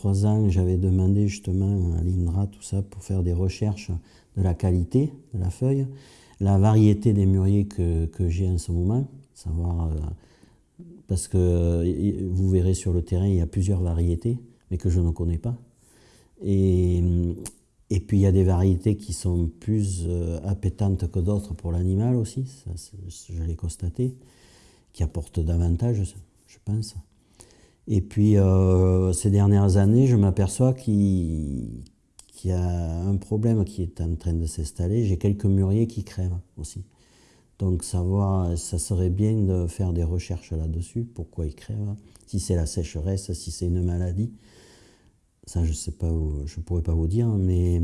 trois ans, j'avais demandé justement à l'INRA tout ça pour faire des recherches de la qualité de la feuille, la variété des mûriers que, que j'ai en ce moment, savoir euh, parce que vous verrez sur le terrain, il y a plusieurs variétés, mais que je ne connais pas. Et, et puis il y a des variétés qui sont plus euh, appétantes que d'autres pour l'animal aussi, je l'ai constaté, qui apportent davantage, je pense. Et puis euh, ces dernières années, je m'aperçois qu'il y a un problème qui est en train de s'installer. J'ai quelques mûriers qui crèvent aussi. Donc savoir, ça serait bien de faire des recherches là-dessus, pourquoi ils crèvent, si c'est la sécheresse, si c'est une maladie. Ça, je sais pas, je ne pourrais pas vous dire, mais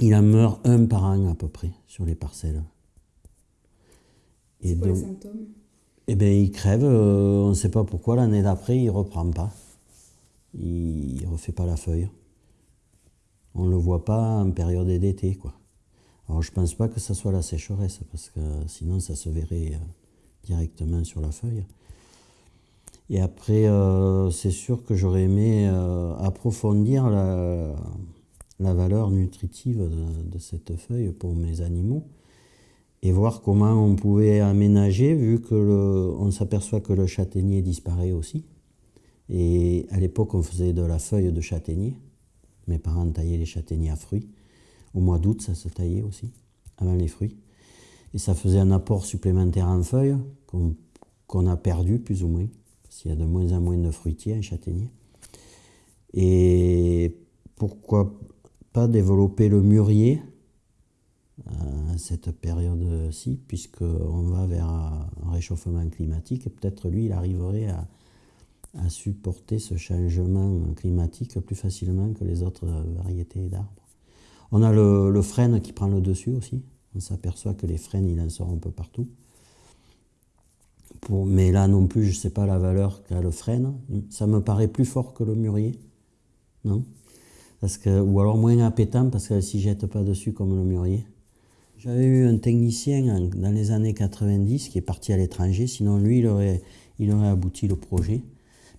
il en meurt un par an à peu près sur les parcelles. Et quoi les symptômes? Eh bien, il crève, euh, on ne sait pas pourquoi, l'année d'après, il ne reprend pas. Il ne refait pas la feuille. On ne le voit pas en période d'été, quoi. Alors je ne pense pas que ce soit la sécheresse, parce que sinon ça se verrait euh, directement sur la feuille. Et après, euh, c'est sûr que j'aurais aimé approfondir la, valeur nutritive de, cette feuille pour mes animaux et voir comment on pouvait aménager, vu que on s'aperçoit que le châtaignier disparaît aussi. Et à l'époque, on faisait de la feuille de châtaignier. Mes parents taillaient les châtaigniers à fruits. Au mois d'août, ça se taillait aussi, avant les fruits. Et ça faisait un apport supplémentaire en feuilles qu'on a perdu plus ou moins, parce qu'il y a de moins en moins de fruitiers en châtaignier. Et pourquoi pas développer le mûrier cette période-ci, puisqu'on va vers un réchauffement climatique, et peut-être lui, il arriverait à, supporter ce changement climatique plus facilement que les autres variétés d'arbres. On a le, frêne qui prend le dessus aussi. On s'aperçoit que les frênes, il en sort un peu partout. Mais là non plus, je ne sais pas la valeur qu'a le frêne. Ça me paraît plus fort que le mûrier. Non? Ou alors moins appétant parce qu'elle ne s'y jette pas dessus comme le mûrier. J'avais eu un technicien dans les années 90 qui est parti à l'étranger. Sinon, lui, il aurait, abouti le projet.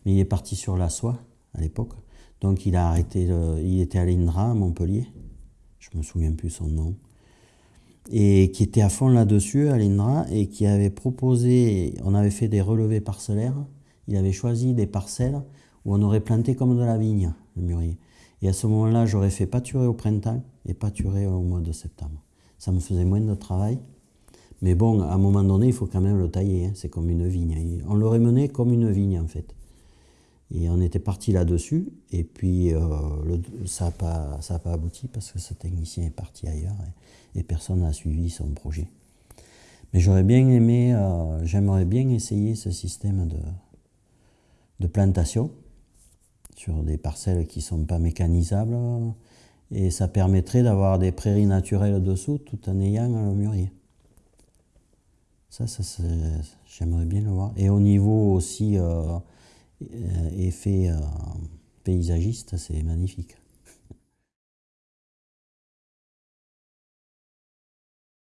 Mais il est parti sur la soie à l'époque. Donc il a arrêté, il était à l'INRA à Montpellier je me souviens plus son nom, et qui était à fond là-dessus à l'INRA et qui avait proposé, on avait fait des relevés parcellaires, il avait choisi des parcelles où on aurait planté comme de la vigne, le mûrier. Et à ce moment-là, j'aurais fait pâturer au printemps et pâturer au mois de septembre. Ça me faisait moins de travail. Mais bon, à un moment donné, il faut quand même le tailler. Hein. C'est comme une vigne. On l'aurait mené comme une vigne, en fait. Et on était parti là-dessus, et puis euh, ça n'a pas, abouti parce que ce technicien est parti ailleurs et, personne n'a suivi son projet. Mais j'aurais bien aimé, euh, j'aimerais bien essayer ce système de plantation sur des parcelles qui ne sont pas mécanisables, et ça permettrait d'avoir des prairies naturelles dessous tout en ayant le mûrier. Ça, ça j'aimerais bien le voir. Et au niveau aussi... Euh, effet euh, paysagiste, c'est magnifique.